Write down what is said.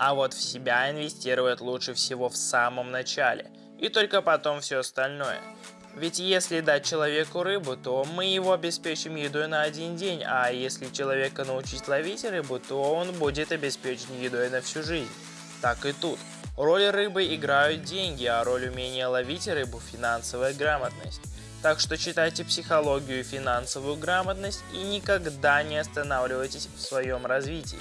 А вот в себя инвестировать лучше всего в самом начале, и только потом все остальное. Ведь если дать человеку рыбу, то мы его обеспечим едой на один день, а если человека научить ловить рыбу, то он будет обеспечен едой на всю жизнь. Так и тут. Роль рыбы играют деньги, а роль умения ловить рыбу – финансовая грамотность. Так что читайте психологию и финансовую грамотность и никогда не останавливайтесь в своем развитии.